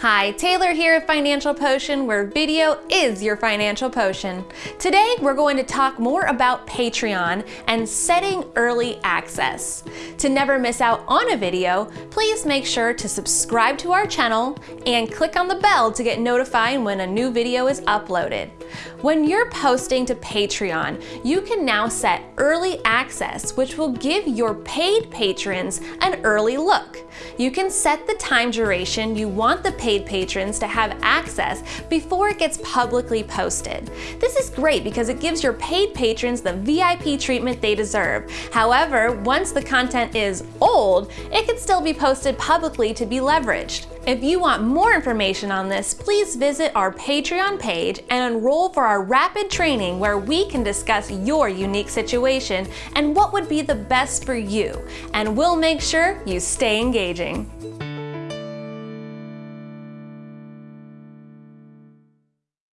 Hi, Taylor here at Financial Potion, where video is your financial potion. Today, we're going to talk more about Patreon and setting early access. To never miss out on a video, please make sure to subscribe to our channel and click on the bell to get notified when a new video is uploaded. When you're posting to Patreon, you can now set early access, which will give your paid patrons an early look. You can set the time duration you want the paid patrons to have access before it gets publicly posted. This is great because it gives your paid patrons the VIP treatment they deserve. However, once the content is old, it can still be posted publicly to be leveraged. If you want more information on this, please visit our Patreon page and enroll for our rapid training where we can discuss your unique situation and what would be the best for you. And we'll make sure you stay engaging.